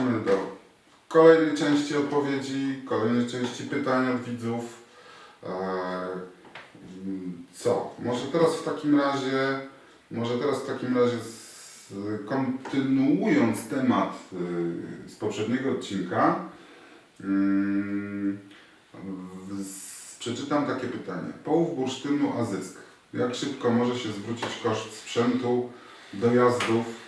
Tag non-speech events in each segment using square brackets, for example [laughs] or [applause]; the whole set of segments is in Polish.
zapraszamy do kolejnej części odpowiedzi, kolejnej części pytań od widzów. Mm, Co? Może teraz w takim razie, może teraz w takim razie kontynuując temat y, z poprzedniego odcinka, mm, przeczytam takie pytanie. Połów bursztynu a zysk. Jak szybko może się zwrócić koszt sprzętu, dojazdów?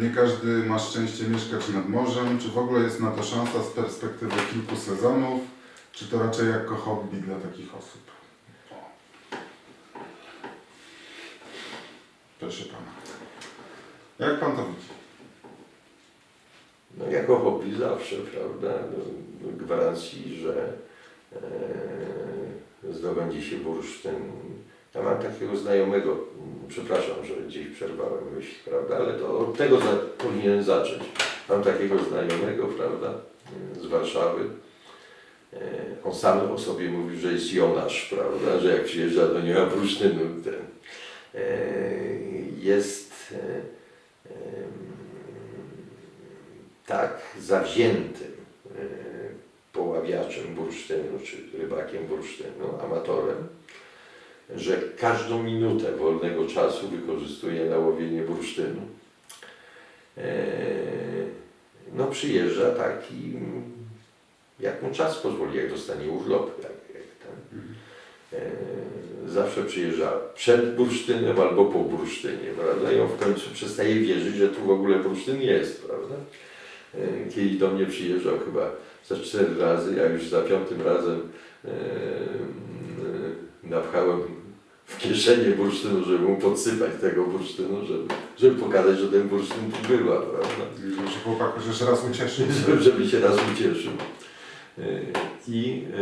Nie każdy ma szczęście mieszkać nad morzem. Czy w ogóle jest na to szansa z perspektywy kilku sezonów? Czy to raczej jako hobby dla takich osób? Proszę pana. Jak pan to widzi? No, jako hobby zawsze, prawda? No, Gwarancji, że e, zdobędzie się bursztyn. Ja mam takiego znajomego, przepraszam, że gdzieś przerwałem myśl, prawda? Ale to od tego za, powinien zacząć. Mam takiego znajomego, prawda? e, Z Warszawy. E, On sam o sobie mówi, że jest Jonasz, prawda? Że jak przyjeżdża do niego bursztynu, ten, jest e, tak zawziętym poławiaczem bursztynu, czy rybakiem bursztynu, amatorem, że każdą minutę wolnego czasu wykorzystuje na łowienie bursztynu. E, No przyjeżdża taki, jak mu czas pozwoli, jak dostanie urlop, jak, jak ten. E, Zawsze przyjeżdża przed bursztynem albo po bursztynie, prawda? I on w końcu przestaje wierzyć, że tu w ogóle bursztyn jest, prawda? E, Kiedyś do mnie przyjeżdżał chyba za cztery razy, ja już za piątym razem napchałem w kieszenie bursztynu, żeby mu podsypać tego bursztynu, żeby, żeby pokazać, że ten bursztyn tu była, prawda? Że chłopak chociaż raz ucieszy. [laughs] żeby, żeby się raz ucieszył. E, I e,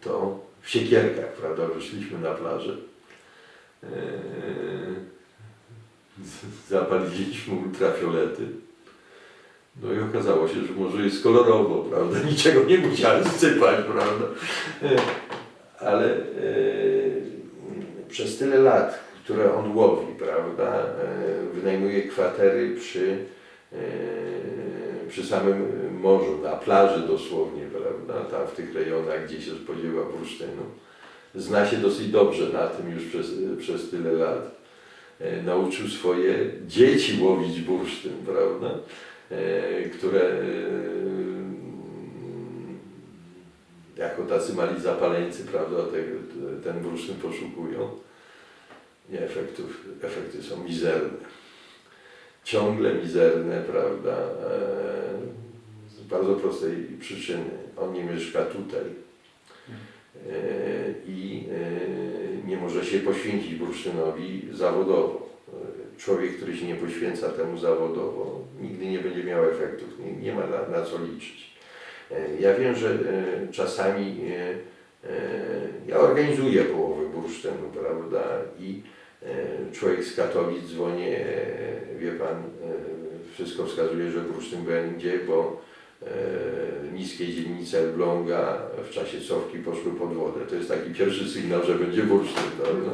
to w siekierkach, prawda, wyszliśmy na plażę. E, Zapaliliśmy ultrafiolety. No i okazało się, że może jest kolorowo, prawda, niczego nie musiałem sypać, prawda. Ale e, przez tyle lat, które on łowi, prawda, e, wynajmuje kwatery przy e, przy samym morzu, na plaży dosłownie, prawda, tam w tych rejonach, gdzie się spodziewa bursztynu. Zna się dosyć dobrze na tym już przez, przez tyle lat. Nauczył swoje dzieci łowić bursztyn, prawda, które e, jako tacy mali zapaleńcy, prawda, te, ten bursztyn poszukują. I efektów, efekty są mizerne ciągle mizerne, prawda, e, z bardzo prostej przyczyny. On nie mieszka tutaj e, i e, nie może się poświęcić bursztynowi zawodowo. Człowiek, który się nie poświęca temu zawodowo, nigdy nie będzie miał efektów, nie, nie ma na, na co liczyć. E, Ja wiem, że e, czasami e, ja organizuję połowy bursztynu, prawda, i Człowiek z Katowic dzwoni, wie pan, wszystko wskazuje, że bursztyn będzie, bo niskie dzielnice Elbląga w czasie cofki poszły pod wodę. To jest taki pierwszy sygnał, że będzie bursztyn, prawda?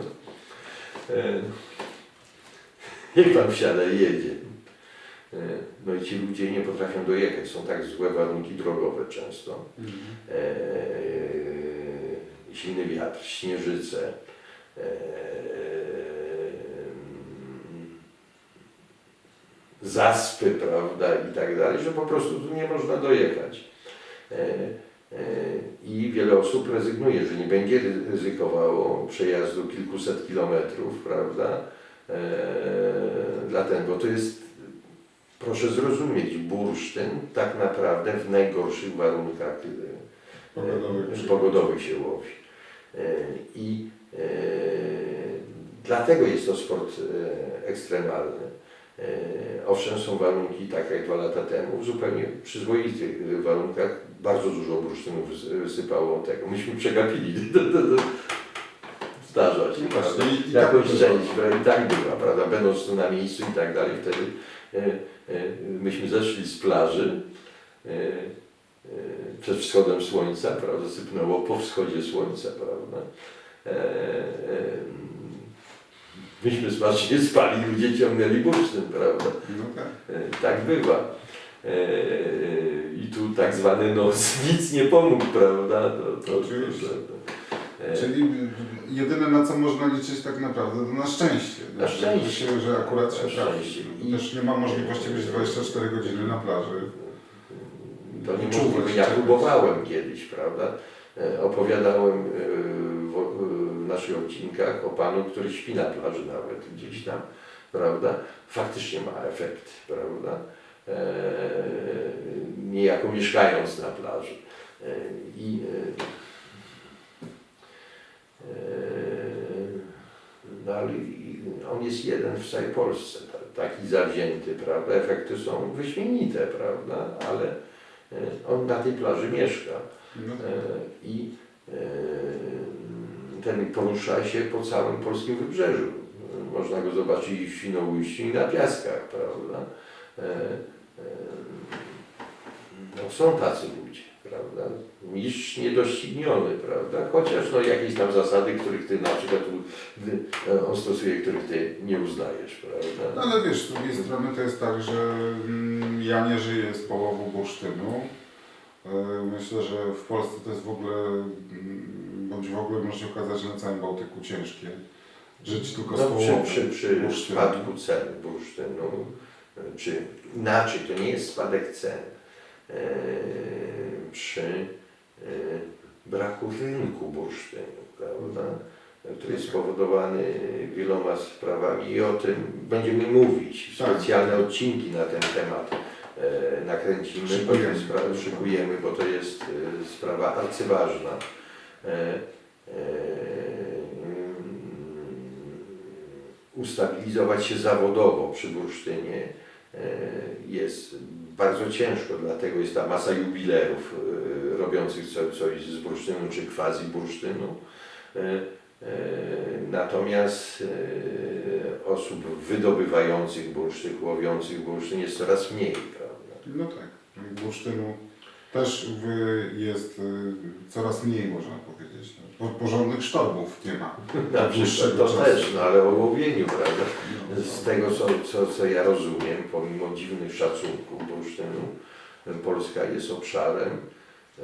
Niech pan wsiada i jedzie. E, No i ci ludzie nie potrafią dojechać, są tak złe warunki drogowe często. E, silny wiatr, śnieżyce, e, zaspy, prawda, i tak dalej, że po prostu tu nie można dojechać. E, e, I wiele osób rezygnuje, że nie będzie ry- ryzykowało przejazdu kilkuset kilometrów, prawda, e, dlatego to jest, proszę zrozumieć, bursztyn tak naprawdę w najgorszych warunkach e, Pogodowych. e, pogodowych się łowi. E, I dlatego jest to sport ekstremalny. Owszem, są warunki, tak jak dwa lata temu, w zupełnie przyzwoitych warunkach bardzo dużo bursztynu wys- wysypało tego. Myśmy przegapili. [laughs] Zdarza się, tak Jakoś część, która i tak była, prawda? Będąc tu na miejscu i tak dalej, wtedy myśmy zeszli z plaży e, e, przed wschodem słońca, prawda? Sypnęło po wschodzie słońca, prawda? E, myśmy smacznie spali, ludzie ciągnęli bursztyn, prawda? No tak. Tak bywa. I tu tak zwany nos [laughs] nic nie pomógł, prawda? To, to. To, to, e, Czyli jedyne na co można liczyć tak naprawdę to na szczęście. Na szczęście. Że, się, że akurat się trafi. też nie ma możliwości być 24 godziny na plaży. To nie mówimy, ja próbowałem kiedyś, prawda? E, Opowiadałem e, w, w naszych odcinkach o panu, który śpi na plaży nawet gdzieś tam, prawda? Faktycznie ma efekt, prawda? E, niejako mieszkając na plaży. E, I e, e, ale i- on jest jeden w całej Polsce, ta- taki zawzięty, prawda? Efekty są wyśmienite, prawda? Ale e, on na tej plaży mieszka No e, i e, ten porusza się po całym polskim wybrzeżu. Można go zobaczyć i w Świnoujściu i na Piaskach, prawda? No, są tacy ludzie, prawda? Mistrz niedościgniony, prawda? Chociaż no, jakieś tam zasady, których ty na przykład e, on stosuje, których ty nie uznajesz, prawda? No ale wiesz, z drugiej strony to jest tak, że mm, ja nie żyję z połowu bursztynu. E, Myślę, że w Polsce to jest w ogóle, mm, bądź w ogóle może się okazać, że na całym Bałtyku ciężkie. Żyć tylko z No, połowu przy, przy, przy spadku cen bursztynu, czy inaczej, to nie jest spadek cen, przy e, braku rynku bursztynu, prawda, który jest spowodowany wieloma sprawami i o tym będziemy mówić. Tak. Specjalne odcinki na ten temat e, nakręcimy, bo to Szykujemy. jest spra- szykujemy, bo to jest e, sprawa arcyważna. E, e, ustabilizować się zawodowo przy bursztynie e, jest bardzo ciężko, dlatego jest ta masa jubilerów e, robiących co, coś z bursztynu czy quasi bursztynu. E, e, Natomiast osób wydobywających bursztyn, łowiących bursztyn jest coraz mniej, prawda? No tak. Bursztynu też jest y, coraz mniej, można powiedzieć. No, po- Porządnych sztorbów nie ma. [laughs] Na przykład to czasu. też, no ale o łowieniu, prawda? No, Z tego, co, co, co ja rozumiem, pomimo dziwnych szacunków bursztynu, Polska jest obszarem e,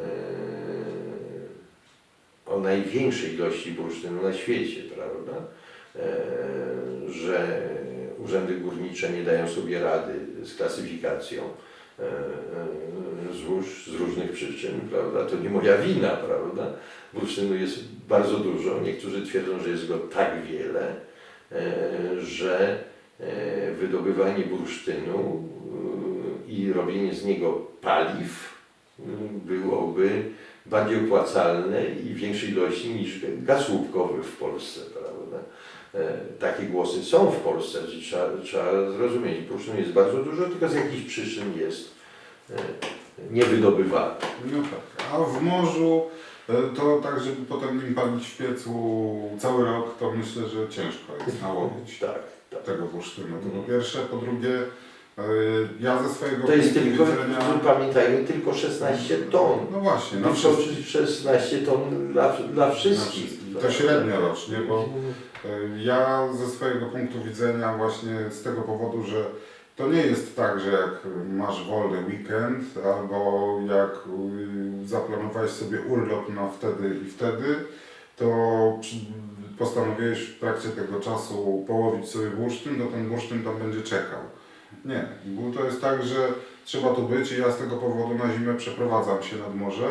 o największej ilości bursztynu na świecie, prawda? E, że urzędy górnicze nie dają sobie rady z klasyfikacją złóż z różnych przyczyn, prawda? To nie moja wina, prawda? Bursztynu jest bardzo dużo. Niektórzy twierdzą, że jest go tak wiele, e, że e, wydobywanie bursztynu e, i robienie z niego paliw e, byłoby bardziej opłacalne i w większej ilości niż gaz łupkowy w Polsce, prawda? E, Takie głosy są w Polsce, że trzeba, trzeba zrozumieć. Bursztynu jest bardzo dużo, tylko z jakichś przyczyn jest e, niewydobywany. No tak. A w morzu e, to tak, żeby potem nim palić w piecu cały rok, to myślę, że ciężko jest [laughs] nałowić Tak, tak. tego bursztynu. To po Mhm. pierwsze. Po drugie, ja ze swojego To jest tylko, widzenia... pamiętajmy, tylko 16 ton. No właśnie, na No wszystkich. to 16 ton dla, dla wszystkich. To średnio rocznie, bo e, ja ze swojego punktu widzenia właśnie z tego powodu, że to nie jest tak, że jak masz wolny weekend albo jak y, zaplanowałeś sobie urlop na wtedy i wtedy, to postanowiłeś w trakcie tego czasu połowić sobie bursztyn, to ten bursztyn tam będzie czekał. Nie, bo to jest tak, że trzeba tu być i ja z tego powodu na zimę przeprowadzam się nad morze.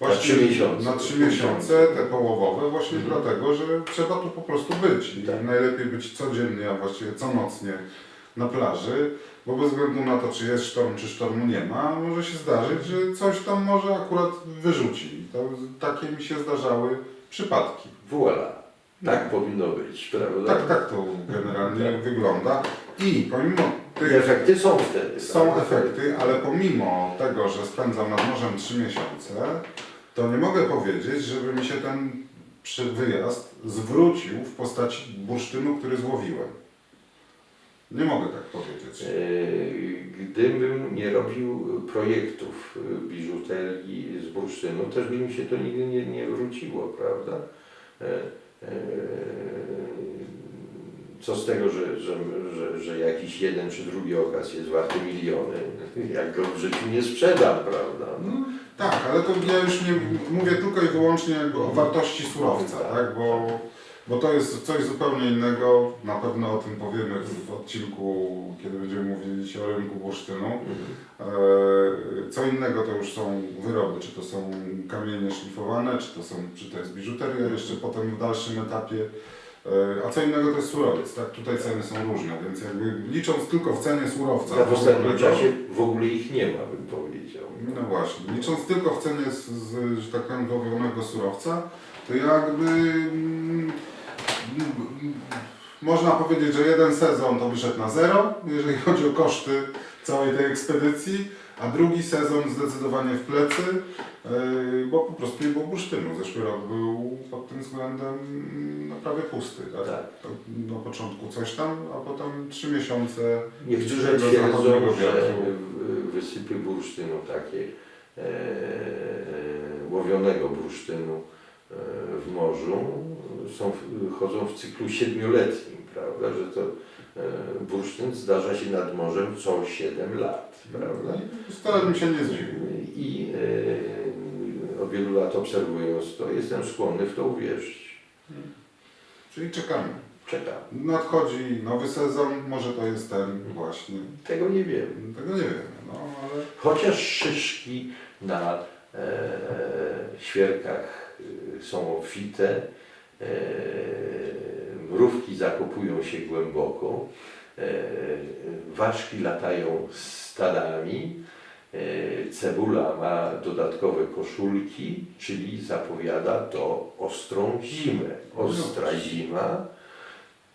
Na trzy miesiące. Na trzy miesiące, te połowowe, właśnie Mhm. dlatego, że trzeba tu po prostu być. I Tak. najlepiej być codziennie, a właściwie conocnie na plaży, bo bez względu na to, czy jest sztorm, czy sztormu nie ma, może się zdarzyć, że coś tam może akurat wyrzuci. To, takie mi się zdarzały przypadki. Voilà. Tak powinno być, prawda? Tak, tak to generalnie Tak. wygląda. I pomimo I efekty są wtedy. są prawda? efekty, ale pomimo tego, że spędzam nad morzem 3 miesiące, to nie mogę powiedzieć, żeby mi się ten wyjazd zwrócił w postaci bursztynu, który złowiłem. Nie mogę tak powiedzieć. E, Gdybym nie robił projektów e, biżuterii z bursztynu, też by mi się to nigdy nie, nie wróciło, prawda? Co z tego, że, że, że, że jakiś jeden czy drugi okaz jest warty miliony, jak go w życiu nie sprzedam, prawda? No, tak, ale to ja już nie mówię tylko i wyłącznie o wartości surowca, tak? Bo, bo to jest coś zupełnie innego. Na pewno o tym powiemy w odcinku, kiedy będziemy mówić o rynku bursztynu. Mhm. E, Co innego to już są wyroby, czy to są kamienie szlifowane, czy to, są, czy to jest biżuteria jeszcze potem w dalszym etapie. E, A co innego to jest surowiec, tak? Tutaj ceny są różne, więc jakby licząc tylko w cenie surowca. Ja w ostatnim czasie w ogóle ich nie ma, bym powiedział. No właśnie, licząc tylko w cenie z, z że tak powiem, surowca, to jakby mm, można powiedzieć, że jeden sezon to wyszedł na zero, jeżeli chodzi o koszty całej tej ekspedycji, a drugi sezon zdecydowanie w plecy, yy, bo po prostu nie było bursztynu. Zeszły rok był pod tym względem mm, no, prawie pusty. Tak? Tak. Na początku coś tam, a potem trzy miesiące Niektórzy twierdzą, że wysypy bursztynu takie, e, łowionego bursztynu e, w morzu są, chodzą w cyklu siedmioletnim, prawda, że to e, bursztyn zdarza się nad morzem co 7 lat, prawda. Wcale bym się nie zdziwił. I e, od wielu lat obserwując to, jestem skłonny w to uwierzyć. Czyli czekamy. Czekam. Nadchodzi nowy sezon, może to jest ten właśnie. Tego nie wiem. Tego nie wiemy, no ale Chociaż szyszki na e, świerkach e, są obfite, e, mrówki zakopują się głęboko, ważki latają stadami, e, cebula ma dodatkowe koszulki, czyli zapowiada to ostrą zimę. Ostra zima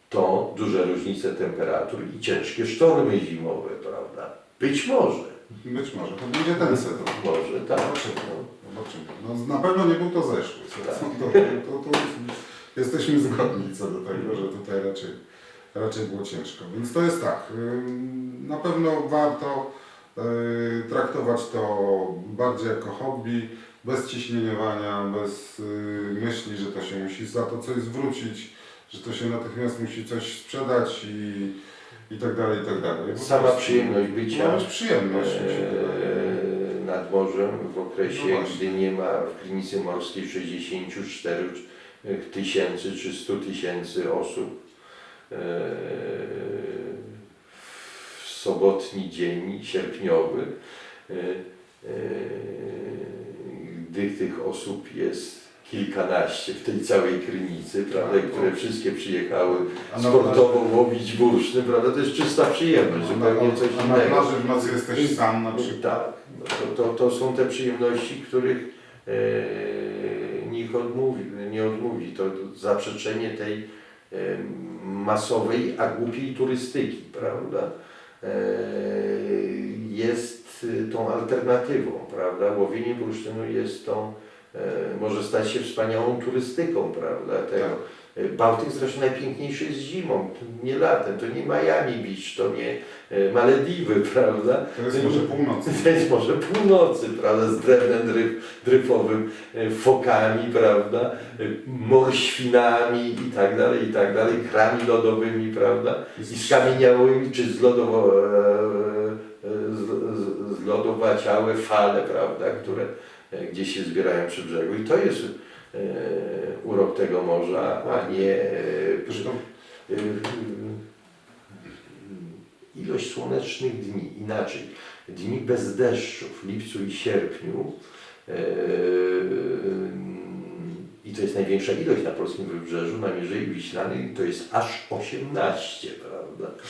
to duże różnice temperatur i ciężkie sztormy zimowe, prawda? Być może. być może to będzie ten sezon. Może tak. Zobaczymy. Zobaczymy. No, na pewno nie był to zeszły sezon. [laughs] To, to, to jesteśmy zgodni co do tego, że tutaj raczej, raczej było ciężko. Więc to jest tak. Na pewno warto y, traktować to bardziej jako hobby, bez ciśnieniowania, bez y, myśli, że to się musi za to coś zwrócić, że to się natychmiast musi coś sprzedać i, i tak dalej, i tak dalej. Po Sama przyjemność bycia No, przyjemność wydaje. e, nad morzem w No okresie, właśnie. gdy nie ma w klinicy morskiej 64 tysięcy czy 100 tysięcy osób. W sobotni dzień sierpniowy, e, e, gdy tych osób jest kilkanaście w tej całej krynicy, prawda, Tak, które wszystkie przyjechały sportowo łowić bursztyn, prawda? To jest czysta przyjemność, zupełnie coś a na innego. plaży w nocy jesteś sam na przykład. Tak, no to, to, są te przyjemności, których e, nikt odmówi, nie odmówi. To zaprzeczenie tej masowej, a głupiej turystyki, prawda? E, jest e, tą alternatywą, prawda? Łowienie bursztynu jest tą, e, może stać się wspaniałą turystyką, prawda? Tego. Tak. Bałtyk zresztą najpiękniejszy jest zimą, nie latem, to nie Miami Beach, to nie e, Malediwy, [laughs] prawda? To jest może północy. To jest może północy, prawda, z drewnem dryf, dryfowym, e, fokami, prawda, e, morświnami i tak dalej, i tak dalej, krami lodowymi, prawda, i skamieniałymi, czy zlodowo, e, e, z, z, zlodowaciałe fale, prawda, które e, gdzieś się zbierają przy brzegu. I to jest e, urok tego morza, a nie e, Zresztą y, ilość słonecznych dni, inaczej, dni bez deszczu w lipcu i sierpniu i to jest największa ilość na polskim wybrzeżu, na Mierzei Wiślanej to jest aż 18, prawda?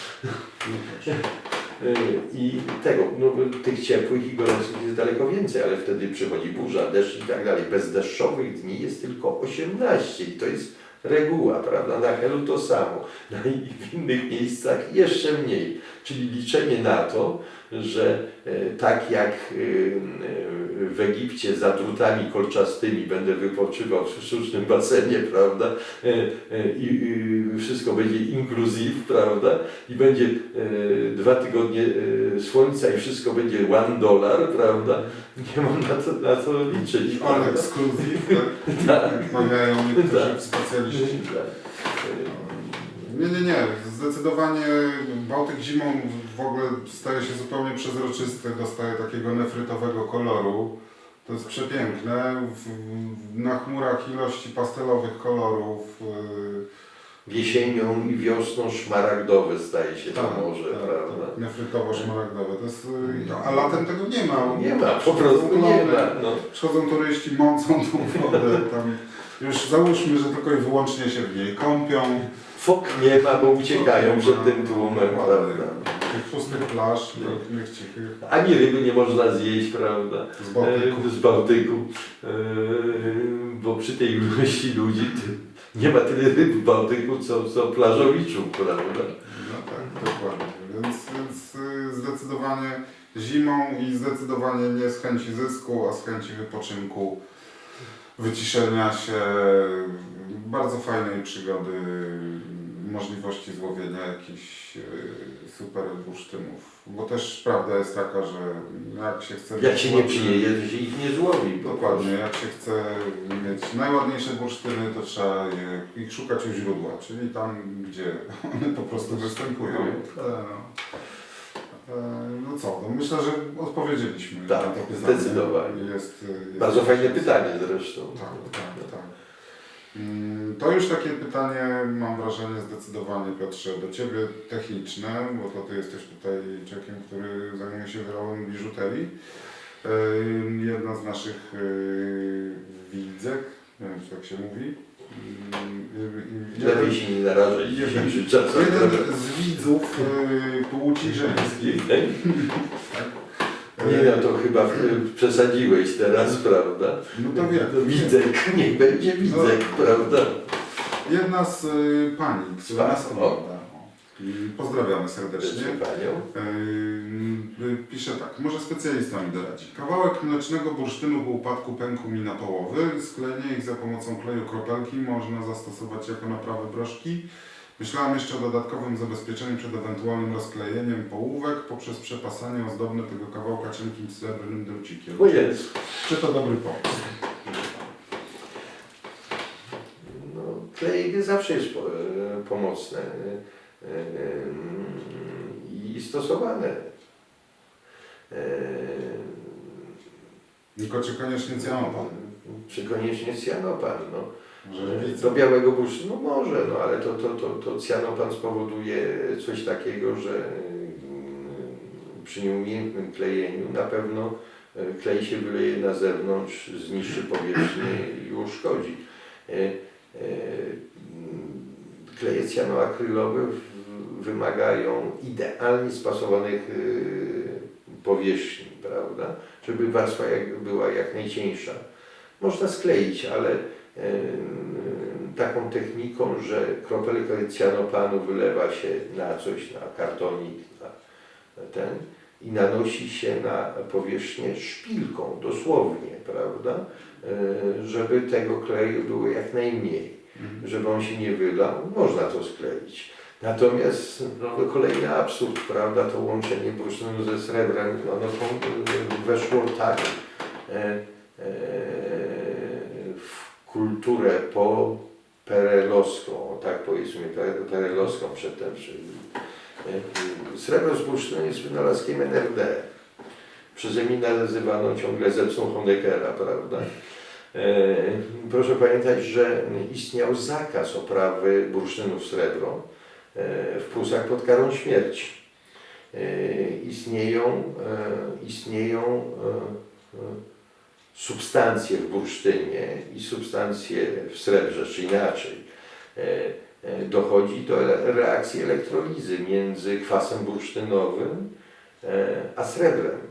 Yy, I tego, no, tych ciepłych i gorących jest daleko więcej, ale wtedy przychodzi burza, deszcz i tak dalej. Bezdeszczowych dni jest tylko 18 i to jest reguła, prawda? Na Helu to samo, no i w innych miejscach jeszcze mniej. Czyli liczenie na to, że e, tak jak e, e, w Egipcie za drutami kolczastymi będę wypoczywał w sztucznym basenie, prawda? I, wszystko będzie inkluzyw, prawda? I będzie dwa tygodnie słońca i wszystko będzie one dollar, prawda? Nie mam na to, na to liczyć. all exclusive, tak? [laughs] Tak. Mawiają niektórzy Tak. specjaliści. Tak. Nie, nie, nie. Zdecydowanie Bałtyk zimą w ogóle staje się zupełnie przezroczysty, dostaje takiego nefrytowego koloru. To jest przepiękne. Na chmurach ilości pastelowych kolorów. yy, Jesienią i wiosną szmaragdowe staje się to tak, morze, tak, prawda? tak, nefrytowo-szmaragdowe. To jest, yy, a latem tego nie ma. Nie ma, po prostu nie ma. No. Przychodzą turyści, mącą tą wodę. Tam już załóżmy, że tylko i wyłącznie się w niej kąpią. Fok nie ma, bo uciekają przed tym tłumem, prawda? Tych pustych plaż, pięknych, cichych, Ani ryby nie można zjeść, prawda? z Bałtyku. E, Z Bałtyku. E, Bo przy tej ilości ludzi nie ma tyle ryb w Bałtyku, co, co plażowiczów, prawda? No tak, dokładnie. Więc, więc y, zdecydowanie zimą i zdecydowanie nie z chęci zysku, a z chęci wypoczynku, wyciszenia się, bardzo fajnej przygody, możliwości złowienia jakichś y, super bursztynów. Bo też prawda jest taka, że jak się chce... Jak się nie przyjeje, to się ich nie złowi. Dokładnie, jak się chce mieć najładniejsze bursztyny, to trzeba je, ich szukać u źródła, czyli tam, gdzie [laughs] one po prostu występują. E, e, No co, no myślę, że odpowiedzieliśmy Tak, na to pytanie. zdecydowanie. Jest, jest Bardzo fajne pytanie zresztą. Tak, tak, tak. To już takie pytanie, mam wrażenie, zdecydowanie Piotrze, do Ciebie techniczne, bo to Ty jesteś tutaj człowiekiem, który zajmuje się wyrobem biżuterii. Jedna z naszych yy, widzek, nie wiem czy tak się mówi. Lepiej się nie narażać jeden- [laughs] z widzów yy, płci żeńskiej. [laughs] Nie no, to chyba przesadziłeś teraz, prawda? No to wiem. Widzek, [laughs] niech będzie widzek, prawda? Jedna z y, pani, która nas ogląda. Pozdrawiamy serdecznie. Yy, pisze tak, może specjalista mi doradzi. Kawałek mlecznego bursztynu po upadku pękł mi na połowy. Sklejenie ich za pomocą kleju kropelki można zastosować jako naprawę broszki. Myślałam jeszcze o dodatkowym zabezpieczeniu przed ewentualnym rozklejeniem połówek poprzez przepasanie ozdobne tego kawałka cienkim srebrnym drucikiem. Jest. Czy to dobry pomysł? No, klej zawsze jest e, pomocne e, e, i stosowane. Tylko czy koniecznie cyanopan? Czy koniecznie cyanopan, no. Do białego bursztynu no może, no ale to, to, to, to cyanopan spowoduje coś takiego, że przy nieumiejętnym klejeniu na pewno klej się wyleje na zewnątrz, zniszczy powierzchnię i uszkodzi. Kleje cyanoakrylowe w- wymagają idealnie spasowanych e, powierzchni, prawda? Żeby warstwa była jak najcieńsza. Można skleić, ale taką techniką, że kropelkę cyanopanu wylewa się na coś, na kartonik, na ten i nanosi się na powierzchnię szpilką, dosłownie, prawda? E, Żeby tego kleju było jak najmniej. Żeby on się nie wylał, można to skleić. Natomiast no, kolejny absurd, prawda, to łączenie bursztynu ze srebrem, no, no e, weszło tak e, e, w kulturę po perelowską, tak powiedzmy, pe- perelowską przedtem. E, Srebro z jest wynalazkiem NRD. Przeze mnie nazywano ciągle zepsą Honeckera, prawda? E, Proszę pamiętać, że istniał zakaz oprawy bursztynu w srebro e, w Prusach pod karą śmierci. E, Istnieją, e, istnieją e, e, substancje w bursztynie i substancje w srebrze, czy inaczej. E, e, Dochodzi do re- reakcji elektrolizy między kwasem bursztynowym e, a srebrem.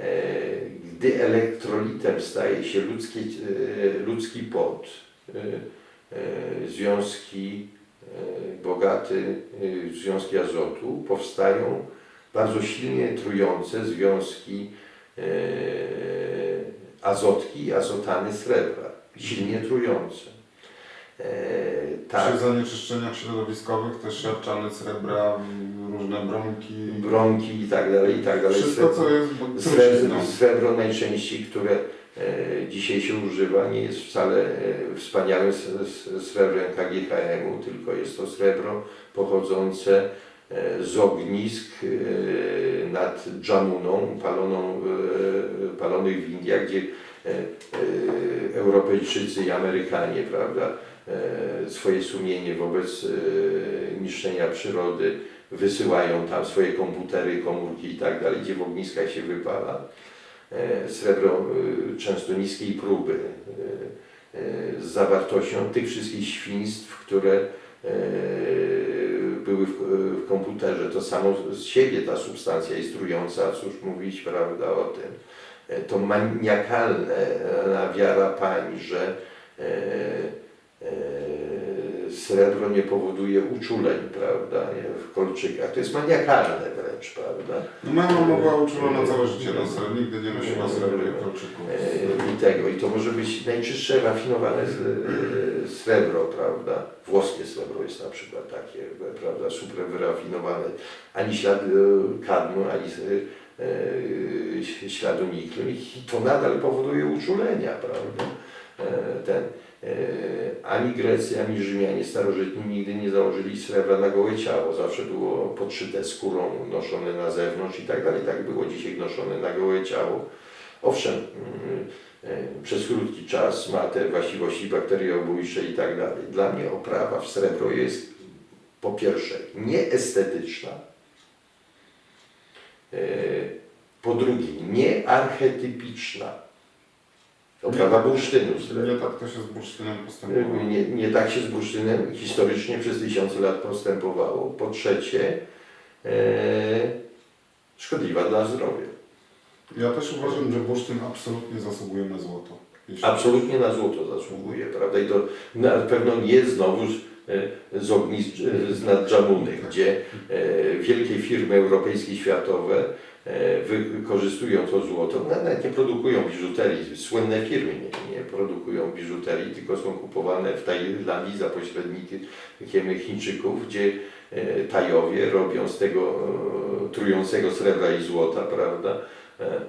E, Gdy elektrolitem staje się ludzki, e, ludzki pot, e, związki bogate e, związki azotu, powstają bardzo silnie trujące związki azotki i azotany srebra, silnie trujące. E, tak, Przy zanieczyszczeniach środowiskowych też siarczany srebra, różne brąki. bronki i tak dalej, i tak dalej. Wszystko co jest Srebro, trucizną. srebro najczęściej, które e, dzisiaj się używa, nie jest wcale e, wspaniałym srebrem KGHM-u, tylko jest to srebro pochodzące z ognisk nad Dżamuną, paloną, palonych w Indiach, gdzie Europejczycy i Amerykanie, prawda, swoje sumienie wobec e, niszczenia przyrody wysyłają tam swoje komputery, komórki i tak dalej, gdzie w ogniskach się wypala. E, Srebro e, często niskiej próby e, e, z zawartością tych wszystkich świństw, które e, były w, komputerze. To samo z siebie ta substancja jest trująca, cóż mówić, prawda, o tym. E, To maniakalna wiara pań, że e, e, srebro nie powoduje uczuleń, prawda, w kolczykach. To jest maniakalne wręcz, prawda. No mama była uczulona całe życie na srebrze, nigdy nie nosiła srebrnych kolczyków. E, I tego, i to może być najczystsze, rafinowane srebro, prawda? Włoskie srebro jest na przykład takie, prawda, super wyrafinowane. Ani śladu e, kadmu, ani śladu niklu. I to nadal powoduje uczulenia, prawda? Ten, ani Grecy, ani Rzymianie starożytni nigdy nie założyli srebra na gołe ciało. Zawsze było podszyte skórą, noszone na zewnątrz i tak dalej. Tak było dzisiaj noszone na gołe ciało. Owszem, mm, e, przez krótki czas ma te właściwości bakteriobójcze i tak dalej. Dla mnie oprawa w srebro jest po pierwsze nieestetyczna, e, po drugie niearchetypiczna. Oprawa bursztynu srebra. Nie tak to się z bursztynem postępowało. Nie, nie tak się z bursztynem historycznie przez tysiące lat postępowało. Po trzecie, e, szkodliwa dla zdrowia. Ja też uważam, że bursztyn absolutnie zasługuje na złoto. Jeśli- Absolutnie na złoto zasługuje, prawda? I to na pewno nie znowuż e, z ognisk e, z nad Dżamuny, gdzie e, wielkie firmy europejskie, światowe wykorzystują to złoto, no, nawet nie produkują biżuterii, słynne firmy nie, nie produkują biżuterii, tylko są kupowane w Tajlandii za pośrednikiem Chińczyków, gdzie e, Tajowie robią z tego e, trującego srebra i złota, prawda, e, e,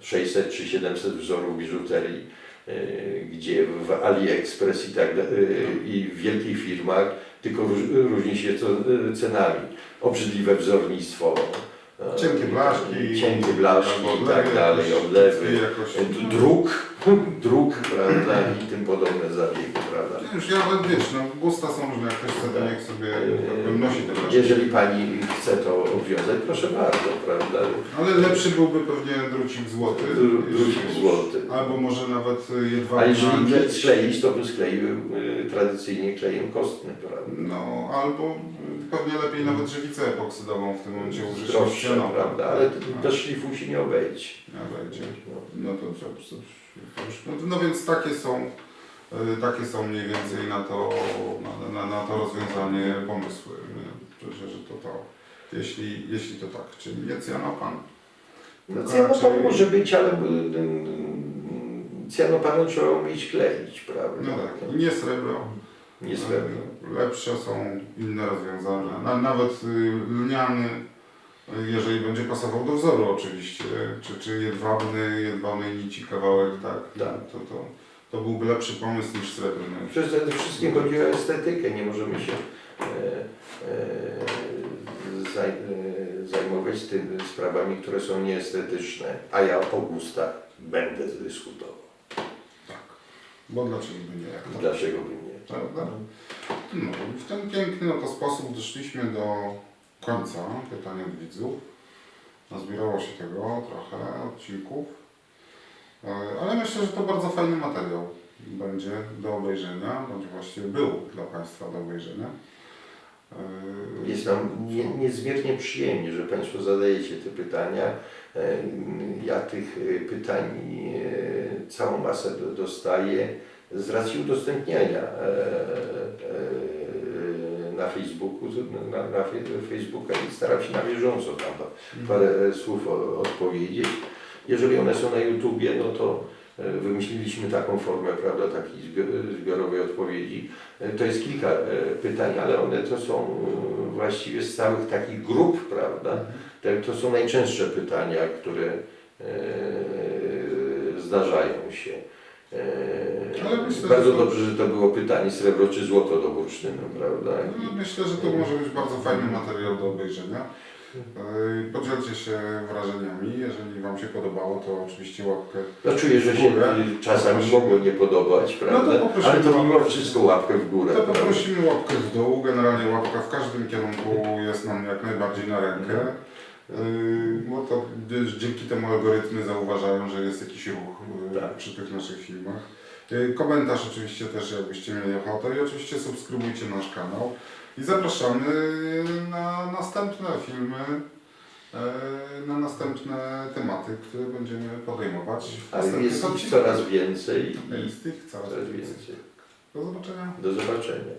600 czy 700 wzorów biżuterii, e, gdzie w AliExpress i tak e, i w wielkich firmach, tylko róż, różni się to e, cenami. Obrzydliwe wzornictwo, e, Cienkie blaszki, cienkie blaszki i tak dalej, odlewy, jakoś- e, druk, druk, prawda, i tym podobne zabiegi, prawda. Już ja, wiesz, no gusta są różne, jak ktoś chce, to niech sobie nosi te blaszki. Jeżeli pani chce to obwiązać, proszę bardzo, prawda. Ale lepszy byłby pewnie drucik złoty. Dru- drucik złoty. Albo może nawet A jedwabna jeżeli nie skleić, to bym skleił y, tradycyjnie klejem kostnym, prawda. No, albo y, pewnie lepiej nawet żywicę epoksydową w tym momencie użyć. Droższe, prawda, ale No, bez szlifu się nie obejdzie. nie wejdzie. No. No to, już, no, no więc takie są, y, takie są mniej więcej na to, na, na, na to rozwiązanie pomysły. Nie? Że, to to, jeśli, jeśli to tak, czyli nie cyanopan. No, raczej- może być, ale y, y, cyanopanu trzeba umieć kleić, prawda. No tak, nie srebro. Nie srebro. Lepsze są inne rozwiązania. Na, nawet lniany, jeżeli będzie pasował do wzoru oczywiście, czy, czy jedwabny, jedwabnej nici kawałek, tak, Tak. To, to, to byłby lepszy pomysł niż srebrny. Przede wszystkim chodzi o estetykę, nie możemy się e, e, e, zajmować tym sprawami, które są nieestetyczne, a ja o gustach będę dyskutował. Tak. Bo dlaczego by nie? Jak to? Dlaczego by nie? Prawda? No, w ten piękny oto sposób doszliśmy do końca pytań od widzów. Nazbierało się tego trochę odcinków. E, Ale myślę, że to bardzo fajny materiał będzie do obejrzenia, bądź właściwie był dla Państwa do obejrzenia. E, Jest nam nie, niezmiernie przyjemnie, że Państwo zadajecie te pytania. E, Ja tych pytań całą masę do- dostaję z racji udostępniania na Facebooku, na, na Facebooka i staram się na bieżąco tam parę słów o- odpowiedzieć. Jeżeli one są na YouTubie, no to e, wymyśliliśmy taką formę, prawda, takiej zbi- zbiorowej odpowiedzi. E, To jest kilka e, pytań, ale one to są e, właściwie z całych takich grup, prawda. Te, to są najczęstsze pytania, które e, zdarzają się. E, myślę, bardzo to- dobrze, że to było pytanie srebro czy złoto do bursztynu, prawda? No, myślę, że to może być bardzo fajny materiał do obejrzenia. Yy, Podzielcie się wrażeniami, jeżeli Wam się podobało, to oczywiście łapkę. No czuję, że się czasami Poprosimy. mogło nie podobać, prawda? No to Ale to mimo wszystko łapkę w górę. To prawda? poprosimy łapkę w dół. Generalnie łapka w każdym kierunku jest nam jak najbardziej na rękę. Yy, Bo to dzięki temu algorytmy zauważają, że jest jakiś ruch yy, Tak. przy tych naszych filmach. Yy, Komentarz oczywiście też, jakbyście mieli ochotę i oczywiście subskrybujcie nasz kanał. I zapraszamy na następne filmy, na następne tematy, które będziemy podejmować A jest ich coraz więcej Jest ich coraz coraz więcej. więcej. Do zobaczenia. Do zobaczenia.